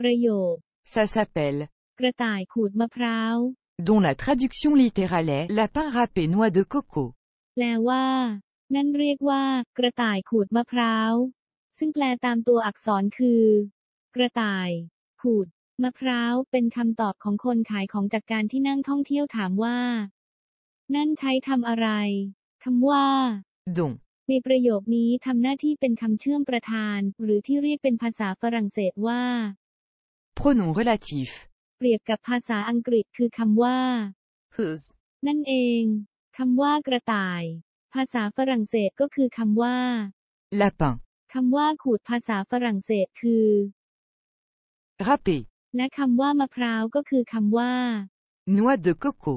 ประโยค Ça s'appelle, กระต่ายขูดมะพร้าว dont la traduction littérale est lapin râpé noix de coco. แปลว่า นั่นเรียกว่า กระต่ายขูดมะพร้าว ซึ่งแปลตามตัวอักษรคือ กระต่าย ขูด มะพร้าว เป็นคำตอบของคนขายของจากการที่นั่งท่องเที่ยวถามว่า นั่นใช้ทำอะไรคำว่า dont, ในประโยคนี้ทำหน้าที่เป็นคำเชื่อมประธาน หรือที่เรียกเป็นภาษาฝรั่งเศสว่า pronom relatif, เปรียบกับภาษาอังกฤษคือคำว่า whose, นั่นเองคำว่ากระต่าย ภาษาฝรั่งเศสก็คือคำว่า lapin, คำว่าขูดภาษาฝรั่งเศสคือ râpé, และคำว่ามะพร้าวก็คือคำว่า noix de coco.